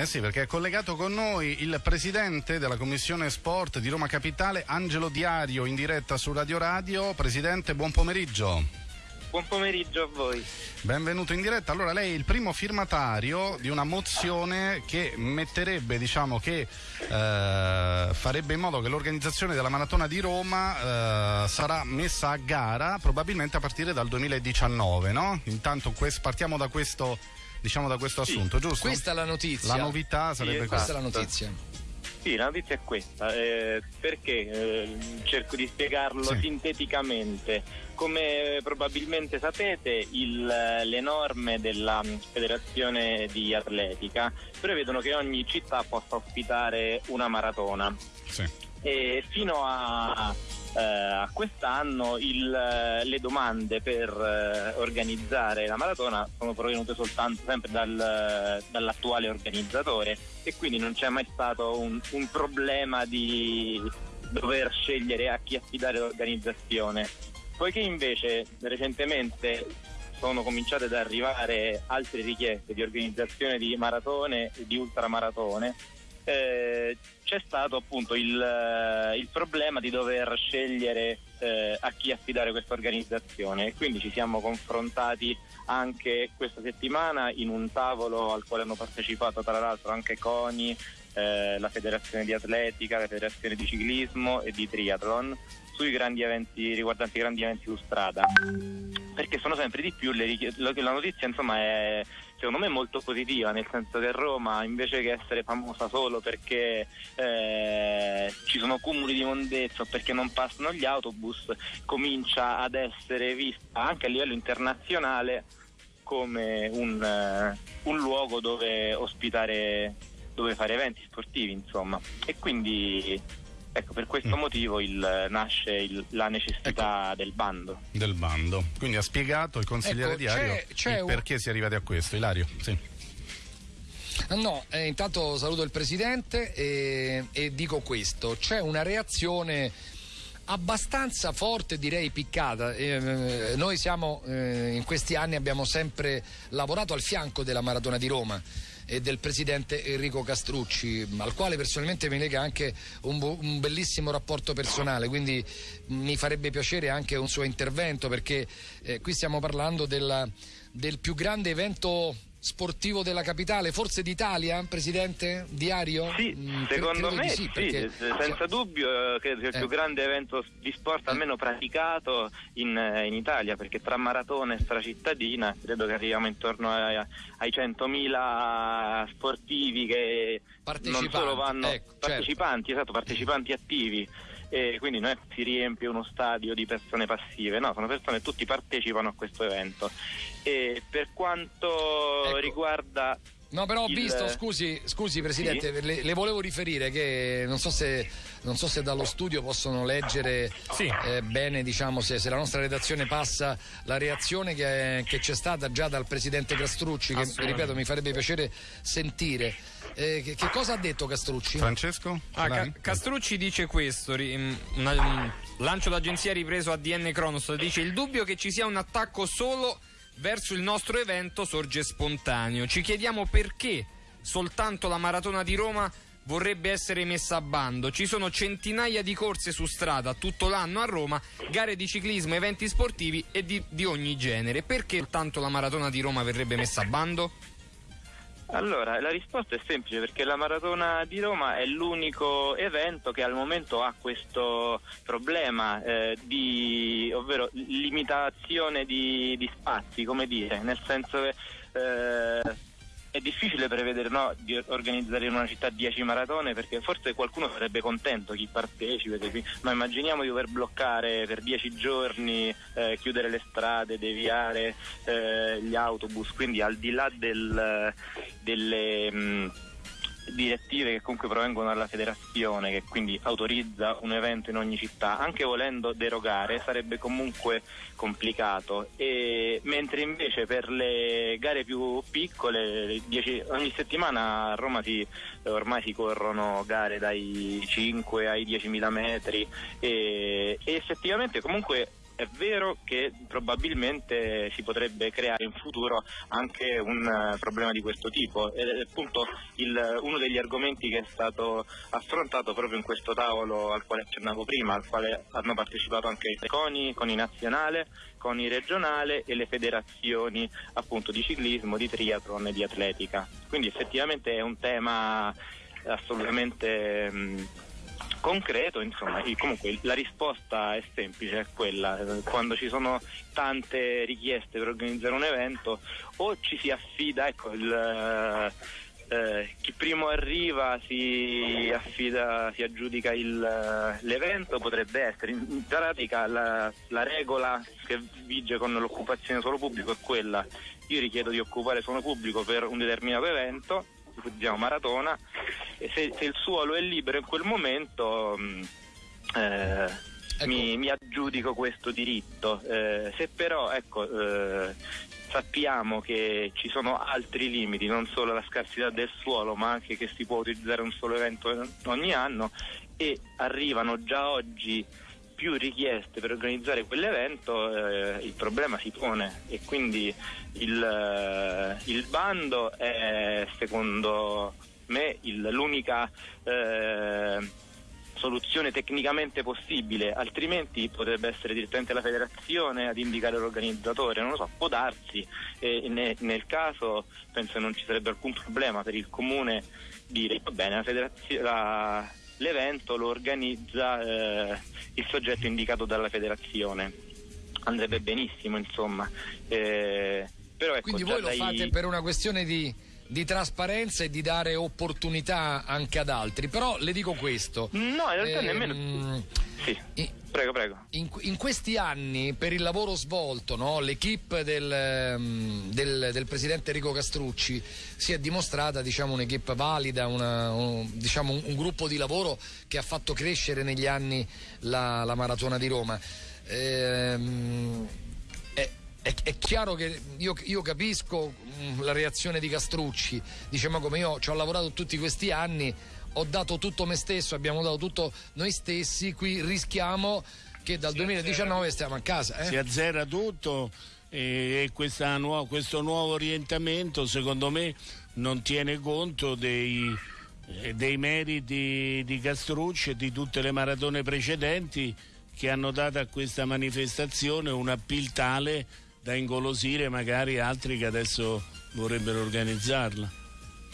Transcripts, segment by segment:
Eh sì, perché è collegato con noi il presidente della Commissione Sport di Roma Capitale, Angelo Diario, in diretta su Radio Radio. Presidente, buon pomeriggio. Buon pomeriggio a voi. Benvenuto in diretta. Allora, lei è il primo firmatario di una mozione che metterebbe, diciamo, che eh, farebbe in modo che l'organizzazione della Maratona di Roma eh, sarà messa a gara probabilmente a partire dal 2019, no? Intanto quest- partiamo da questo diciamo da questo assunto, sì. giusto? Questa è la notizia. La novità sarebbe sì, questa. è la notizia. Sì, la notizia è questa, eh, perché eh, cerco di spiegarlo sì. sinteticamente. Come probabilmente sapete, il, le norme della Federazione di Atletica prevedono che ogni città possa ospitare una maratona. Sì. E fino a a quest'anno il, le domande per eh, organizzare la maratona sono provenute soltanto sempre dal, dall'attuale organizzatore e quindi non c'è mai stato un, un problema di dover scegliere a chi affidare l'organizzazione. Poiché invece recentemente sono cominciate ad arrivare altre richieste di organizzazione di maratone e di ultramaratone, eh, c'è stato appunto il, eh, il, problema di dover scegliere eh, a chi affidare questa organizzazione. Quindi ci siamo confrontati anche questa settimana in un tavolo al quale hanno partecipato tra l'altro anche CONI, eh, la federazione di atletica, la federazione di ciclismo e di triathlon sui grandi eventi riguardanti i grandi eventi su strada. Perché sono sempre di più le richieste la notizia insomma è secondo me molto positiva, nel senso che Roma invece che essere famosa solo perché eh, ci sono cumuli di mondezza o perché non passano gli autobus, comincia ad essere vista anche a livello internazionale come un, uh, un luogo dove ospitare, dove fare eventi sportivi, insomma. E quindi Ecco, per questo mm. motivo il, nasce il, la necessità ecco. del bando. Del bando. Quindi ha spiegato il consigliere ecco, Diario c'è, c'è perché un... si è arrivati a questo. Ilario, sì. No, eh, intanto saluto il Presidente e, e dico questo. C'è una reazione abbastanza forte, direi piccata. Eh, noi siamo, eh, in questi anni abbiamo sempre lavorato al fianco della Maratona di Roma e del presidente Enrico Castrucci, al quale personalmente mi lega anche un, un bellissimo rapporto personale, quindi mi farebbe piacere anche un suo intervento perché eh, qui stiamo parlando della, del più grande evento sportivo della capitale, forse d'Italia, Presidente Diario? Sì, mm, secondo me sì, sì perché... senza cioè... dubbio eh, credo sia il più eh. grande evento di sport eh. almeno praticato in, eh, in, Italia, perché tra maratona e stracittadina credo che arriviamo intorno ai, ai 100.000 sportivi che non solo vanno ecco, certo. partecipanti, certo. esatto, partecipanti attivi e quindi non è che si riempie uno stadio di persone passive, no, sono persone che tutti partecipano a questo evento. E per quanto ecco. riguarda No, però ho il... visto, scusi, scusi Presidente, sì? le, le, volevo riferire che non so se, non so se dallo studio possono leggere sì. eh, bene, diciamo, se, se, la nostra redazione passa la reazione che, che c'è stata già dal Presidente Castrucci, che ripeto mi farebbe piacere sentire. Eh, che, che, cosa ha detto Castrucci? Francesco? Ah, Ca- Castrucci dice questo, un, un lancio d'agenzia ripreso a DN Cronos, dice il dubbio che ci sia un attacco solo verso il nostro evento sorge spontaneo. Ci chiediamo perché soltanto la maratona di Roma vorrebbe essere messa a bando. Ci sono centinaia di corse su strada tutto l'anno a Roma, gare di ciclismo, eventi sportivi e di, di ogni genere. Perché soltanto la maratona di Roma verrebbe messa a bando? Allora, la risposta è semplice perché la Maratona di Roma è l'unico evento che al momento ha questo problema eh, di, ovvero limitazione di, di, spazi, come dire, nel senso che eh, è difficile prevedere no, di organizzare in una città 10 maratone perché forse qualcuno sarebbe contento chi partecipa, ma immaginiamo di dover bloccare per 10 giorni, eh, chiudere le strade, deviare eh, gli autobus, quindi al di là del, delle... Mh, mm, direttive che comunque provengono dalla federazione che quindi autorizza un evento in ogni città, anche volendo derogare sarebbe comunque complicato, e, mentre invece per le gare più piccole dieci, ogni settimana a Roma si, ormai si corrono gare dai 5 ai 10.000 metri e, e effettivamente comunque è vero che probabilmente si potrebbe creare in futuro anche un uh, problema di questo tipo ed è appunto il, uno degli argomenti che è stato affrontato proprio in questo tavolo al quale accennavo prima, al quale hanno partecipato anche i CONI, CONI nazionale, CONI regionale e le federazioni appunto di ciclismo, di triathlon e di atletica. Quindi effettivamente è un tema assolutamente mh, concreto, insomma, comunque la risposta è semplice, è quella, quando ci sono tante richieste per organizzare un evento o ci si affida, ecco, il, eh, chi primo arriva si affida, si aggiudica il, l'evento, potrebbe essere, in pratica la, la regola che vige con l'occupazione solo pubblico è quella, io richiedo di occupare solo pubblico per un determinato evento, diciamo maratona, e se, se il suolo è libero in quel momento mh, eh, ecco. mi, mi, aggiudico questo diritto. Eh, se però ecco, eh, sappiamo che ci sono altri limiti, non solo la scarsità del suolo, ma anche che si può utilizzare un solo evento ogni anno e arrivano già oggi più richieste per organizzare quell'evento, eh, il problema si pone e quindi il, eh, il bando è secondo me il, l'unica eh, soluzione tecnicamente possibile, altrimenti potrebbe essere direttamente la federazione ad indicare l'organizzatore, non lo so, può darsi e ne, nel caso penso non ci sarebbe alcun problema per il comune dire va bene, la la, l'evento lo organizza eh, il soggetto indicato dalla federazione, andrebbe benissimo insomma. Eh, ecco, Quindi voi lo dai... fate per una questione di di trasparenza e di dare opportunità anche ad altri. Però le dico questo. No, in realtà eh, nemmeno. Sì. In, prego, prego. In, in, questi anni, per il lavoro svolto, no, l'equipe del, ehm, del, del, presidente Enrico Castrucci si è dimostrata diciamo, un'equipe valida, una, un, diciamo, un, un, gruppo di lavoro che ha fatto crescere negli anni la, la maratona di Roma. Ehm, è, è, chiaro che io, io, capisco mm, la reazione di Castrucci, dice ma come io ci ho lavorato tutti questi anni, ho dato tutto me stesso, abbiamo dato tutto noi stessi, qui rischiamo che dal si 2019 azzera, stiamo a casa. Eh? Si azzera tutto e, e nuova, questo nuovo orientamento secondo me non tiene conto dei, eh, dei meriti di Castrucci e di tutte le maratone precedenti che hanno dato a questa manifestazione un appeal tale da ingolosire magari altri che adesso vorrebbero organizzarla.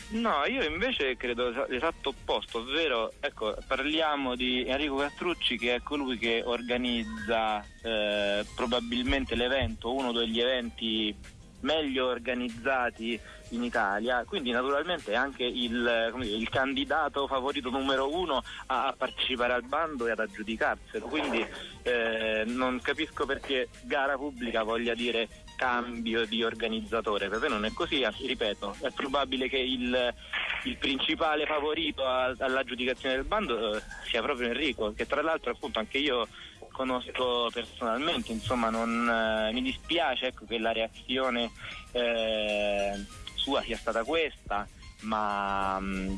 No, io invece credo l'esatto opposto, ovvero ecco, parliamo di Enrico Castrucci che è colui che organizza eh, probabilmente l'evento, uno degli eventi meglio organizzati in Italia, quindi naturalmente è anche il, dire, il candidato favorito numero uno a, partecipare al bando e ad aggiudicarselo, quindi eh, non capisco perché gara pubblica voglia dire cambio di organizzatore, per me non è così, ripeto, è probabile che il, il principale favorito a, all'aggiudicazione del bando eh, sia proprio Enrico, che tra l'altro appunto anche io conosco personalmente, insomma non, eh, mi dispiace ecco, che la reazione eh, sua sia stata questa, ma mh, mm,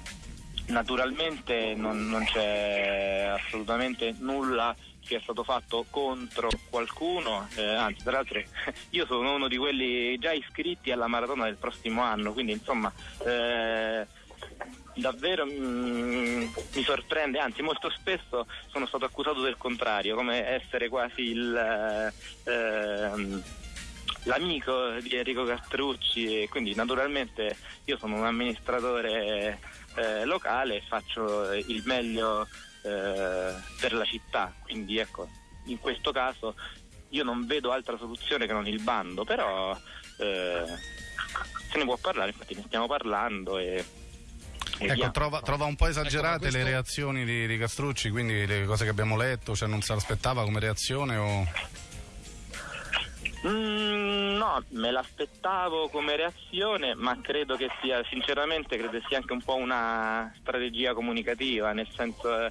naturalmente non, non c'è assolutamente nulla che è stato fatto contro qualcuno, eh, anzi tra l'altro io sono uno di quelli già iscritti alla maratona del prossimo anno, quindi insomma eh, davvero mm, mi sorprende, anzi molto spesso sono stato accusato del contrario, come essere quasi il, eh, ehm, l'amico di Enrico Castrucci e quindi naturalmente io sono un amministratore eh, locale e faccio il meglio eh, per la città, quindi ecco, in questo caso io non vedo altra soluzione che non il bando, però eh, se ne può parlare, infatti ne stiamo parlando e Ecco, trova, trova, un po' esagerate ecco, questo... le reazioni di, di, Castrucci, quindi le cose che abbiamo letto, cioè non se l'aspettava come reazione o... Mm, No, me l'aspettavo come reazione, ma credo che sia, sinceramente, credo sia anche un po' una strategia comunicativa, nel senso, eh,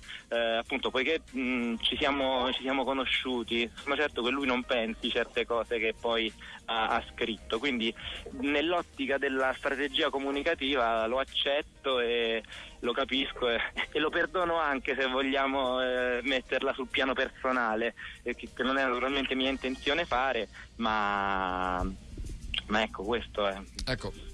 appunto, poiché mh, ci, siamo, ci, siamo, conosciuti, sono certo che lui non pensi certe cose che poi ha, ha scritto, quindi nell'ottica della strategia comunicativa lo accetto e lo capisco e, e lo perdono anche se vogliamo eh, metterla sul piano personale, eh, che, non è naturalmente mia intenzione fare, ma, ma ecco questo è. Ecco.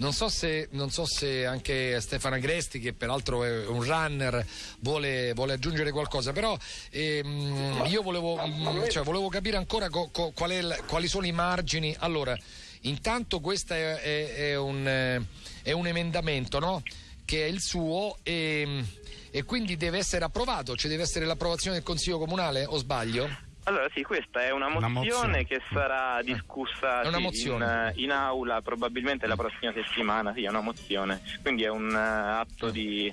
Non so, se, non so, se, anche Stefano Agresti, che peraltro è un runner, vuole, vuole aggiungere qualcosa, però ehm, io volevo, mm, cioè, volevo, capire ancora co, co, qual il, quali sono i margini. Allora, intanto questo è, è, è, un, è un, emendamento no? che è il suo e, e quindi deve essere approvato, cioè deve essere l'approvazione del Consiglio Comunale o sbaglio? Allora sì, questa è una mozione, una mozione. che sarà eh, discussa sì, in, in, aula probabilmente la prossima settimana, sì, è una mozione, quindi è un uh, atto di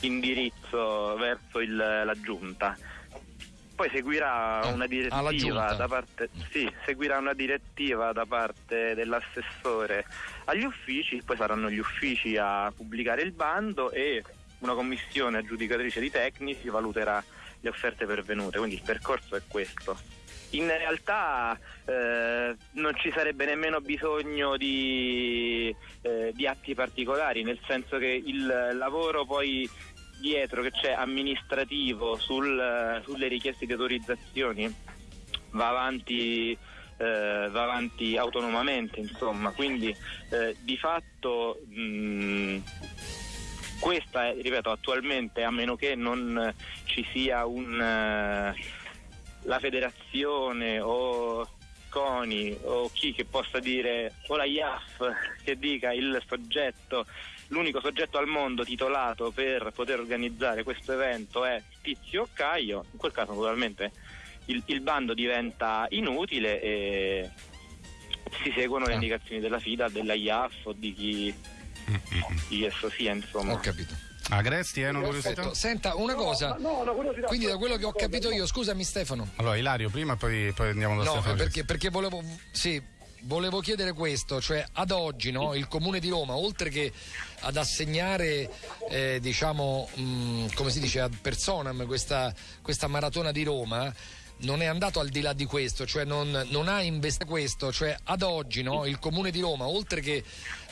indirizzo verso il, la giunta. Poi seguirà ah, una direttiva da parte, sì, seguirà una direttiva da parte dell'assessore agli uffici, poi saranno gli uffici a pubblicare il bando e una commissione aggiudicatrice di tecnici valuterà le offerte pervenute, quindi il percorso è questo. In realtà eh, non ci sarebbe nemmeno bisogno di, eh, di, atti particolari, nel senso che il lavoro poi dietro che c'è amministrativo sul, sulle richieste di autorizzazioni va avanti, eh, va avanti autonomamente, insomma, quindi eh, di fatto mh, questa è, ripeto, attualmente, a meno che non ci sia un, uh, la federazione o CONI o chi che possa dire, o la IAF che dica il soggetto, l'unico soggetto al mondo titolato per poter organizzare questo evento è Tizio o Caio, in quel caso naturalmente il, il bando diventa inutile e si seguono le ah. indicazioni della FIDA, della IAF o di chi di esso sia insomma ho capito Agresti, hai una curiosità? Senta, una cosa. No, no, curiosità, Quindi da quello che ho capito io, scusami Stefano. Allora, Ilario, prima poi, poi andiamo da no, Stefano. Perché, perché volevo, sì, volevo chiedere questo, cioè ad oggi no, il Comune di Roma, oltre che ad assegnare, eh, diciamo, mh, mm, come si dice, ad personam questa, questa maratona di Roma, non è andato al di là di questo, cioè non, non ha investito questo, cioè ad oggi no, il Comune di Roma, oltre che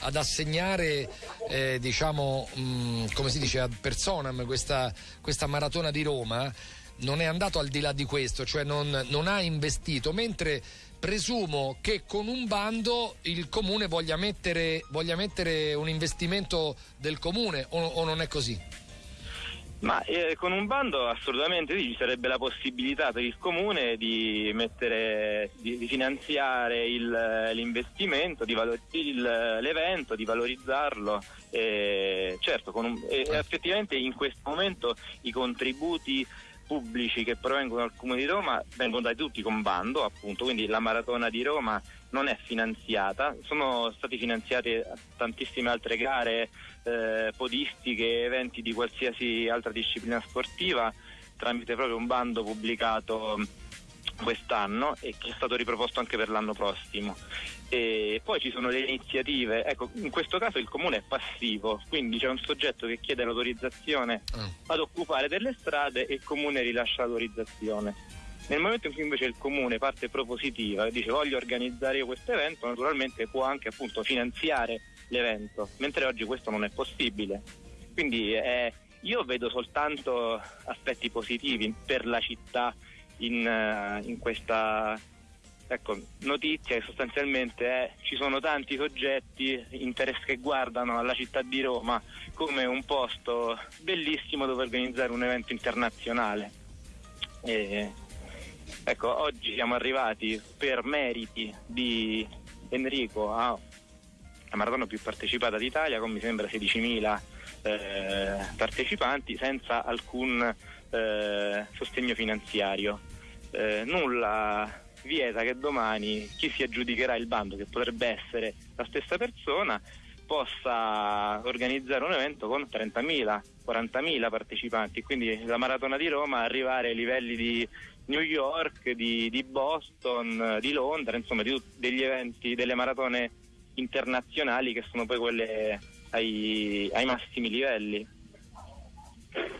ad assegnare, eh, diciamo, mh, mm, come si dice, ad personam questa, questa, maratona di Roma, non è andato al di là di questo, cioè non, non ha investito, mentre presumo che con un bando il Comune voglia mettere, voglia mettere un investimento del Comune o, o non è così? Ma eh, con un bando assolutamente sì, ci sarebbe la possibilità per il comune di, mettere, di, di finanziare il, l'investimento, di valor, il, l'evento, di valorizzarlo. Eh, certo, un, eh, effettivamente in questo momento i contributi pubblici che provengono dal Comune di Roma vengono dati tutti con bando, appunto, quindi la maratona di Roma non è finanziata, sono state finanziate tantissime altre gare eh, podistiche, eventi di qualsiasi altra disciplina sportiva tramite proprio un bando pubblicato quest'anno e che è stato riproposto anche per l'anno prossimo. E poi ci sono le iniziative, ecco, in questo caso il comune è passivo, quindi c'è un soggetto che chiede l'autorizzazione ah. ad occupare delle strade e il comune rilascia l'autorizzazione. Nel momento in cui invece il comune parte propositiva e dice voglio organizzare io questo evento, naturalmente può anche appunto finanziare l'evento, mentre oggi questo non è possibile. Quindi eh, io vedo soltanto aspetti positivi per la città in, uh, in questa ecco, notizia che sostanzialmente è ci sono tanti soggetti che guardano alla città di Roma come un posto bellissimo dove organizzare un evento internazionale. E, ecco, oggi siamo arrivati per meriti di Enrico a la maratona più partecipata d'Italia con mi sembra 16.000 eh, partecipanti senza alcun eh, sostegno finanziario. Eh, nulla vieta che domani chi si aggiudicherà il bando, che potrebbe essere la stessa persona, possa organizzare un evento con 30.000, 40.000 partecipanti, quindi la maratona di Roma arrivare ai livelli di New York, di, di Boston, di Londra, insomma di, degli eventi, delle maratone internazionali che sono poi quelle ai, ai massimi livelli.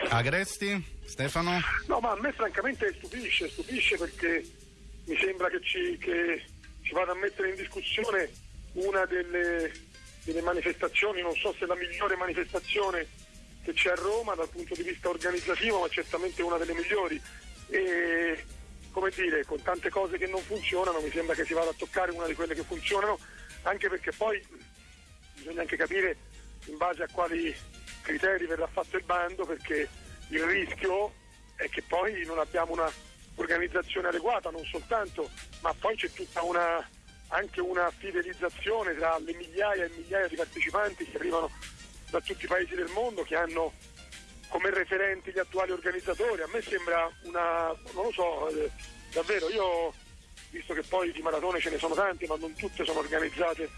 Agresti, Stefano? No, ma a me francamente stupisce, stupisce perché mi sembra che ci, che ci vada a mettere in discussione una delle, delle manifestazioni, non so se la migliore manifestazione che c'è a Roma dal punto di vista organizzativo, ma certamente una delle migliori. E come dire, con tante cose che non funzionano, mi sembra che si vada a toccare una di quelle che funzionano, anche perché poi bisogna anche capire in base a quali criteri verrà fatto il bando, perché il rischio è che poi non abbiamo una organizzazione adeguata, non soltanto, ma poi c'è tutta una anche una fidelizzazione tra le migliaia e migliaia di partecipanti che arrivano da tutti i paesi del mondo, che hanno come referenti gli attuali organizzatori. A me sembra una, non lo so, eh, davvero, io visto che poi di maratone ce ne sono tante, ma non tutte sono organizzate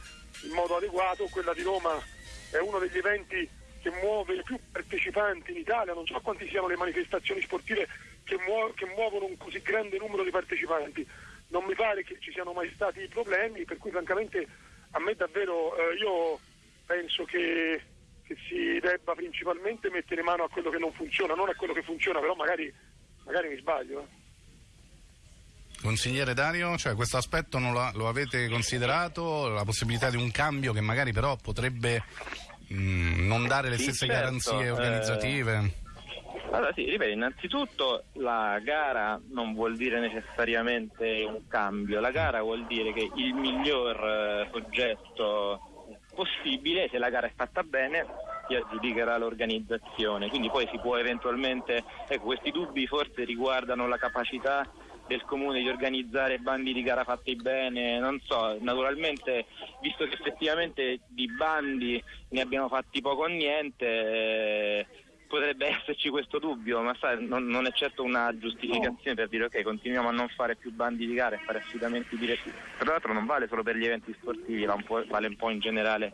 in modo adeguato, quella di Roma è uno degli eventi che muove più partecipanti in Italia, non so quanti siano le manifestazioni sportive che, muo- che muovono un così grande numero di partecipanti. Non mi pare che ci siano mai stati problemi, per cui francamente a me davvero eh, io penso che, che, si debba principalmente mettere mano a quello che non funziona, non a quello che funziona, però magari, magari mi sbaglio. Eh. Consigliere Dario, cioè questo aspetto lo, lo, avete considerato, la possibilità di un cambio che magari però potrebbe mh, mm, non dare le sì, stesse certo, garanzie organizzative? Eh... Allora sì, ripeto, innanzitutto la gara non vuol dire necessariamente un cambio, la gara vuol dire che il miglior eh, soggetto possibile, se la gara è fatta bene, si aggiudicherà l'organizzazione, quindi poi si può eventualmente, ecco questi dubbi forse riguardano la capacità del comune di organizzare bandi di gara fatti bene, non so, naturalmente visto che effettivamente di bandi ne abbiamo fatti poco o niente, eh, potrebbe esserci questo dubbio, ma sai, non, non, è certo una giustificazione per dire ok, continuiamo a non fare più bandi di gara e fare affidamenti diretti. Tra l'altro non vale solo per gli eventi sportivi, un vale un po' in generale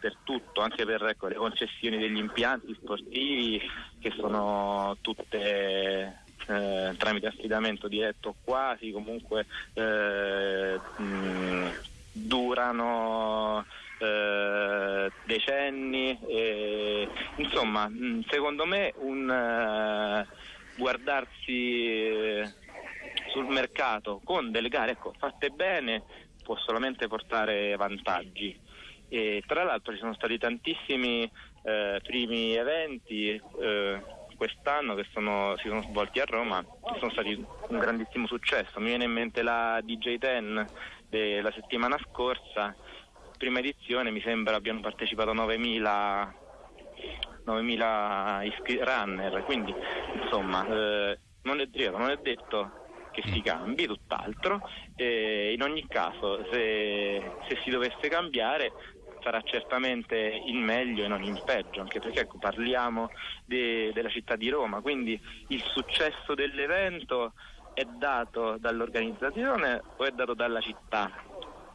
per tutto, anche per ecco, le concessioni degli impianti sportivi che sono tutte eh, tramite affidamento diretto quasi, comunque eh, mh, durano eh, decenni. E, insomma, mh, secondo me un eh, guardarsi eh, sul mercato con delle gare ecco, fatte bene può solamente portare vantaggi. E, tra l'altro ci sono stati tantissimi eh, primi eventi eh, quest'anno che sono, si sono svolti a Roma sono stati un grandissimo successo. Mi viene in mente la DJ10 della settimana scorsa, prima edizione mi sembra abbiano partecipato 9.000 9.000 iscri- runner, quindi insomma eh, non, è, non, è, detto che si cambi, tutt'altro, e in ogni caso se, se si dovesse cambiare sarà certamente in meglio e non in peggio, anche perché ecco, parliamo de, della città di Roma, quindi il successo dell'evento è dato dall'organizzazione o è dato dalla città?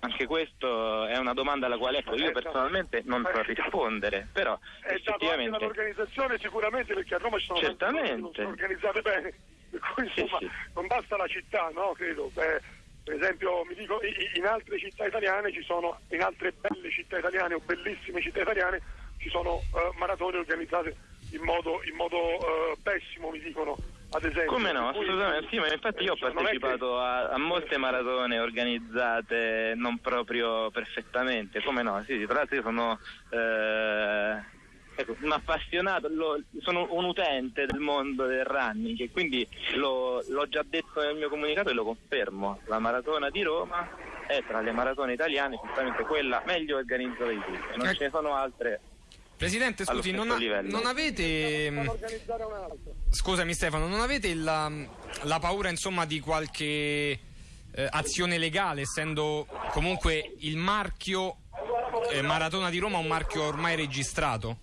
Anche questa è una domanda alla quale ecco, io certo. personalmente non so rispondere, però è effettivamente... dato dall'organizzazione sicuramente perché a Roma ci sono certamente. organizzate bene, per cui insomma sì, sì. non basta la città, no? Credo. Beh, per esempio, mi dico, in altre città italiane ci sono, in altre belle città italiane o bellissime città italiane, ci sono uh, maratone organizzate in modo, in modo uh, pessimo, mi dicono. Ad esempio. Come no, assolutamente sì, ma infatti io ho cioè, partecipato che... a, a, molte maratone organizzate non proprio perfettamente, come no, sì, tra l'altro io sono eh, ecco, un appassionato, lo, sono un utente del mondo del running e quindi lo, l'ho già detto nel mio comunicato e lo confermo. La maratona di Roma è tra le maratone italiane sicuramente quella meglio organizzata di tutte, non ecco. ce ne sono altre. Presidente, scusi, non, ha, non, avete. Mm, scusami Stefano, non avete la, la paura insomma di qualche eh, azione legale, essendo comunque il marchio eh, Maratona di Roma un marchio ormai registrato?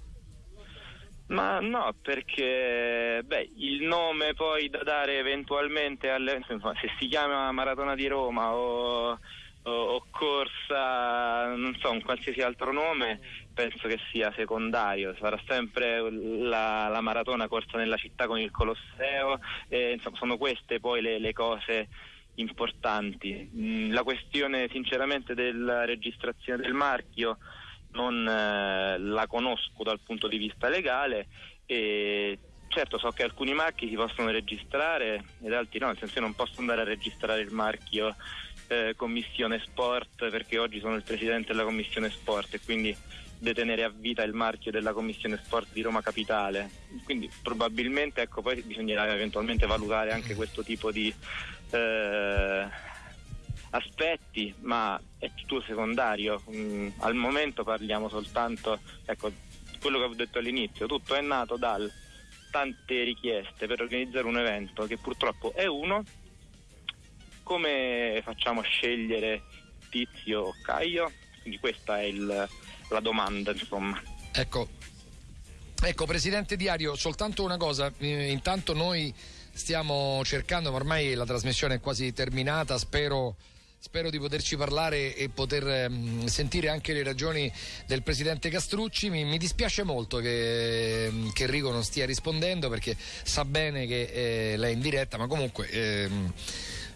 Ma no, perché beh, il nome poi da dare eventualmente alle, insomma, se si chiama Maratona di Roma o o corsa, non so, un qualsiasi altro nome, penso che sia secondario, sarà sempre la, la maratona corsa nella città con il Colosseo, e, insomma, sono queste poi le, le cose importanti. Mm, la questione sinceramente della registrazione del marchio non eh, la conosco dal punto di vista legale e certo so che alcuni marchi si possono registrare ed altri no, nel senso che non posso andare a registrare il marchio eh, Commissione Sport perché oggi sono il presidente della Commissione Sport e quindi detenere a vita il marchio della Commissione Sport di Roma Capitale. Quindi probabilmente ecco, poi bisognerà eventualmente valutare anche questo tipo di eh, aspetti, ma è tutto secondario. Mm, al momento parliamo soltanto, ecco, quello che ho detto all'inizio, tutto è nato dal tante richieste per organizzare un evento che purtroppo è uno come facciamo a scegliere Tizio o Caio? Quindi questa è il, la domanda, insomma. Ecco, ecco, Presidente Diario, soltanto una cosa, eh, intanto noi stiamo cercando, ma ormai la trasmissione è quasi terminata, spero spero di poterci parlare e poter um, sentire anche le ragioni del presidente Castrucci. Mi, mi dispiace molto che, ehm, che, Enrico non stia rispondendo perché sa bene che eh, lei è in diretta, ma comunque. Ehm,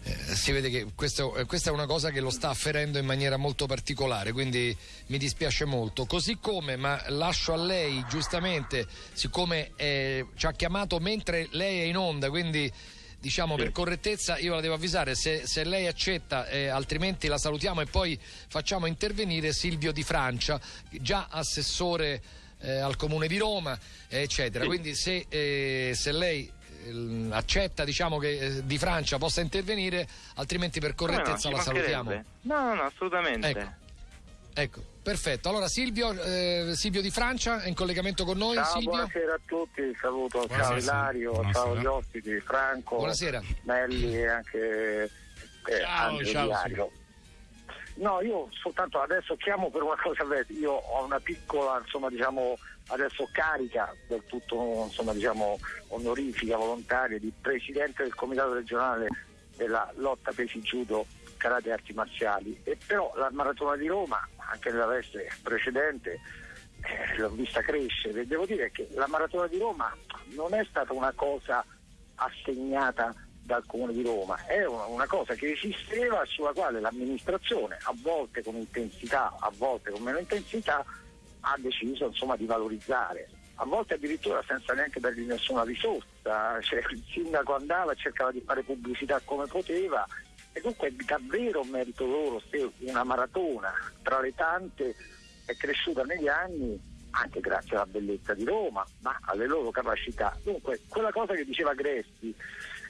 eh, si vede che questo, eh, questa è una cosa che lo sta afferendo in maniera molto particolare, quindi mi dispiace molto. Così come, ma lascio a lei giustamente, siccome eh, ci ha chiamato mentre lei è in onda, quindi diciamo sì. per correttezza io la devo avvisare se, se lei accetta eh, altrimenti la salutiamo e poi facciamo intervenire Silvio Di Francia già assessore eh, al comune di Roma eccetera sì. quindi se, eh, se lei accetta diciamo, che eh, di Francia possa intervenire, altrimenti per correttezza no, la salutiamo. No, no, no, assolutamente. Ecco. ecco. perfetto. Allora Silvio, eh, Silvio di Francia è in collegamento con noi. Ciao, Silvio. buonasera a tutti, saluto, buonasera, ciao Ilario, buonasera. ciao gli ospiti, Franco, buonasera. Melli e anche eh, ciao, ciao, Diario. No, io soltanto adesso chiamo per una cosa, io ho una piccola, insomma, diciamo, adesso carica del tutto insomma, diciamo, onorifica, volontaria di presidente del comitato regionale della lotta pesi judo karate e arti marziali. E però la maratona di Roma anche nella veste precedente eh, l'ho vista crescere. Devo dire che la maratona di Roma non è stata una cosa assegnata dal Comune di Roma, è una, cosa che esisteva sulla quale l'amministrazione, a volte con intensità, a volte con meno intensità, ha deciso insomma, di valorizzare, a volte addirittura senza neanche dargli nessuna risorsa, cioè, il sindaco andava e cercava di fare pubblicità come poteva e dunque è davvero un merito loro se una maratona. Tra le tante è cresciuta negli anni anche grazie alla bellezza di Roma, ma alle loro capacità. Dunque, quella cosa che diceva Gresti,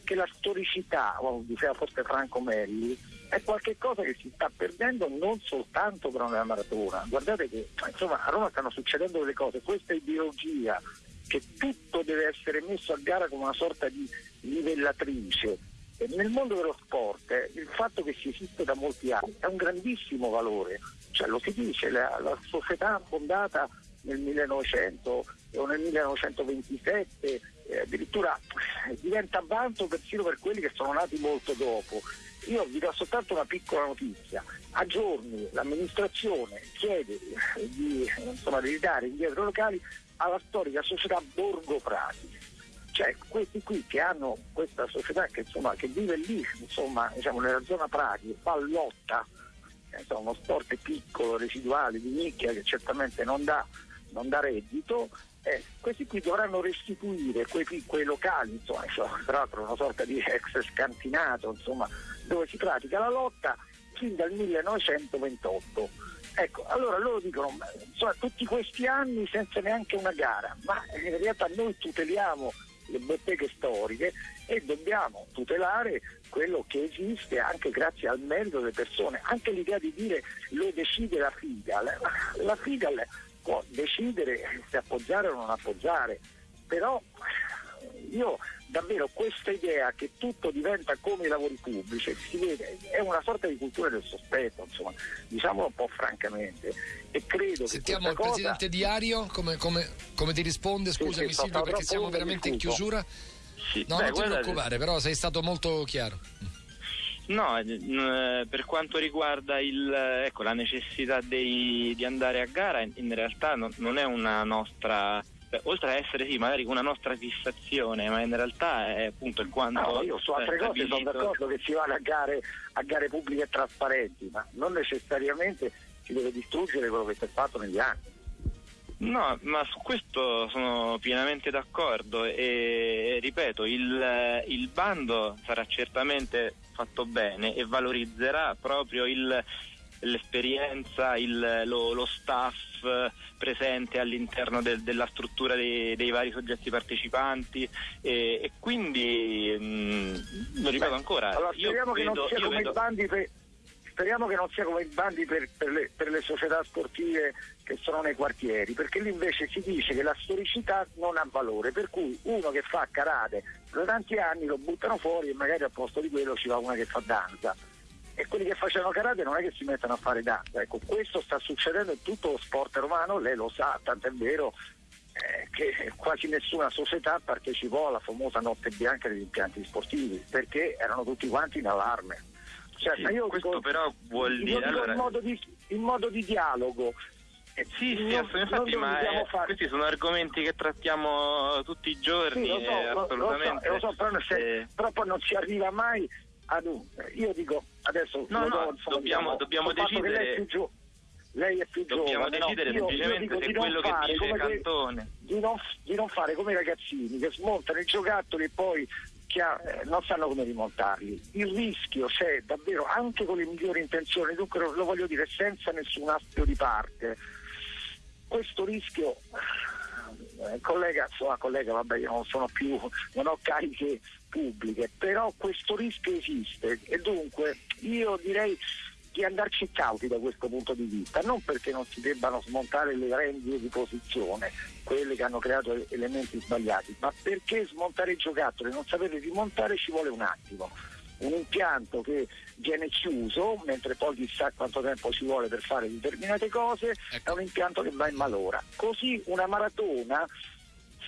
che la storicità, o diceva forse Franco Melli, è qualcosa che si sta perdendo non soltanto però nella maratona. Guardate che insomma, a Roma stanno succedendo delle cose, questa ideologia che tutto deve essere messo a gara come una sorta di livellatrice. E nel mondo dello sport eh, il fatto che si esiste da molti anni è un grandissimo valore, cioè, lo si dice, la, la società fondata nel 1900 o nel 1927 eh, addirittura diventa vanto persino per quelli che sono nati molto dopo io vi do soltanto una piccola notizia. A giorni l'amministrazione chiede di, insomma, di ridare indietro locali alla storica società Borgo Prati. Cioè questi qui che hanno questa società che, insomma, che vive lì, insomma, diciamo, nella zona Prati, fa lotta, insomma, uno sport piccolo, residuale, di nicchia che certamente non dà, non dà reddito, eh, questi qui dovranno restituire quei, quei locali, insomma, tra l'altro una sorta di ex scantinato, insomma, dove si pratica la lotta fin dal 1928. Ecco, allora loro dicono, insomma, tutti questi anni senza neanche una gara, ma in realtà noi tuteliamo le botteghe storiche e dobbiamo tutelare quello che esiste anche grazie al merito delle persone. Anche l'idea di dire lo decide la FIGAL, la FIGAL può decidere se appoggiare o non appoggiare, però io davvero questa idea che tutto diventa come i lavori pubblici, si vede, è una sorta di cultura del sospetto, insomma, diciamolo un po' francamente. E credo Sentiamo il cosa... presidente Diario come, come, come, ti risponde, scusami sì, sì, Silvio perché siamo veramente in chiusura. Sì. No, Beh, non ti preoccupare, però sei stato molto chiaro. No, eh, per quanto riguarda il, ecco, la necessità dei, di andare a gara, in realtà non, non è una nostra Beh, oltre a essere sì, magari una nostra fissazione, ma in realtà è appunto il quanto. No, io su altre cose sono d'accordo che si vada a gare, a gare pubbliche e trasparenti, ma non necessariamente si deve distruggere quello che si è fatto negli anni. No, ma su questo sono pienamente d'accordo e ripeto, il, il bando sarà certamente fatto bene e valorizzerà proprio il, l'esperienza, il, lo, lo, staff presente all'interno del, della struttura dei, dei, vari soggetti partecipanti e, e quindi mh, mm, lo ripeto ancora. Allora, speriamo che vedo, non sia come vedo... i bandi per speriamo che non sia come i bandi per, per, le, per, le, società sportive che sono nei quartieri, perché lì invece si dice che la storicità non ha valore, per cui uno che fa karate da tanti anni lo buttano fuori e magari al posto di quello ci va una che fa danza. E quelli che facevano karate non è che si mettono a fare danza, ecco, questo sta succedendo in tutto lo sport romano, lei lo sa, tant'è vero eh, che quasi nessuna società partecipò alla famosa notte bianca degli impianti sportivi, perché erano tutti quanti in allarme. Cioè, sì, io questo dico, però vuol dire... Allora... In, modo di, in modo di dialogo. Eh, sì, sì, non, infatti, ma è, questi sono argomenti che trattiamo tutti i giorni. Sì, lo so, eh, assolutamente. Lo so, lo so però, se, eh. però, poi non si arriva mai ad un. Io dico adesso. No, no, do, dobbiamo, dobbiamo decidere. Lei è più, gio- lei è più dobbiamo giovane. Dobbiamo decidere no? semplicemente io, io se quello che dice Cantone. Di non, di non fare come i ragazzini che smontano i giocattoli e poi eh, non sanno come rimontarli. Il rischio c'è davvero anche con le migliori intenzioni, dunque lo, voglio dire senza nessun astio di parte. Questo rischio, eh, collega, insomma, collega, vabbè, io non sono più, non ho cariche pubbliche, però questo rischio esiste e dunque io direi di andarci cauti da questo punto di vista, non perché non si debbano smontare le rendite di posizione, quelle che hanno creato elementi sbagliati, ma perché smontare i giocattoli e non sapere rimontare ci vuole un attimo. Un impianto che viene chiuso, mentre poi chissà quanto tempo ci vuole per fare determinate cose, ecco. è un impianto che va in malora. Così una maratona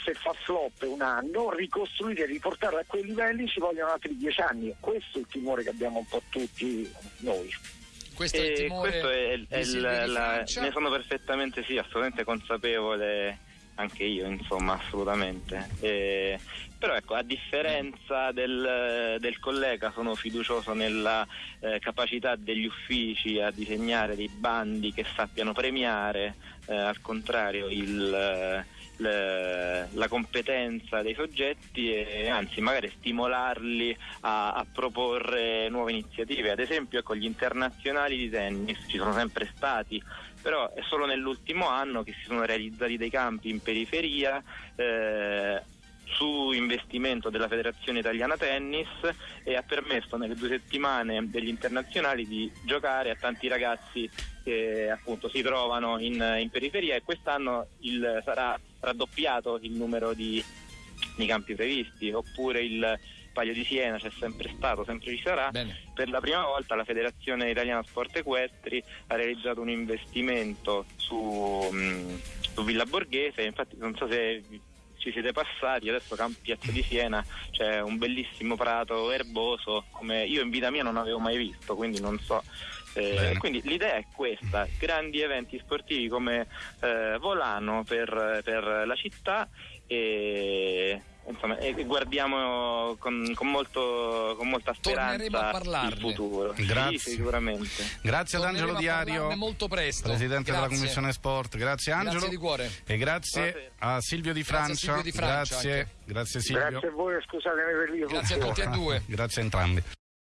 se fa flop un anno, ricostruire e riportarla a quei livelli ci vogliono altri dieci anni. Questo è il timore che abbiamo un po' tutti noi. Questo è il timore. Questo è, è il, la, ne sono perfettamente sì, assolutamente consapevole anche io, insomma, assolutamente. E, però ecco, a differenza del, del collega sono fiducioso nella eh, capacità degli uffici a disegnare dei bandi che sappiano premiare, eh, al contrario, il la competenza dei soggetti e anzi magari stimolarli a, a proporre nuove iniziative. Ad esempio ecco, gli internazionali di tennis ci sono sempre stati, però è solo nell'ultimo anno che si sono realizzati dei campi in periferia. Eh, su investimento della Federazione Italiana Tennis e ha permesso nelle due settimane degli internazionali di giocare a tanti ragazzi che appunto si trovano in, in periferia e quest'anno il, sarà raddoppiato il numero di, di campi previsti oppure il Palio di Siena c'è sempre stato, sempre ci sarà. Bene. Per la prima volta la Federazione Italiana Sport Equestri ha realizzato un investimento su, mh, su Villa Borghese, infatti non so se ci siete passati, adesso Piazza di Siena c'è un bellissimo prato erboso come io in vita mia non avevo mai visto, quindi non so. Eh, quindi l'idea è questa, grandi eventi sportivi come eh, Volano per, per la città e insomma, e guardiamo con, con, molto, con molta speranza il futuro. Grazie. Sì, sicuramente. Grazie ad Angelo Diario, molto presto. Presidente grazie. della Commissione Sport. Grazie Angelo. Grazie di cuore. E grazie, a Silvio Di Francia. Grazie, Silvio Di Francia grazie. grazie Silvio. Grazie a voi, scusatemi per l'io. Grazie a tutti e due. grazie a entrambi.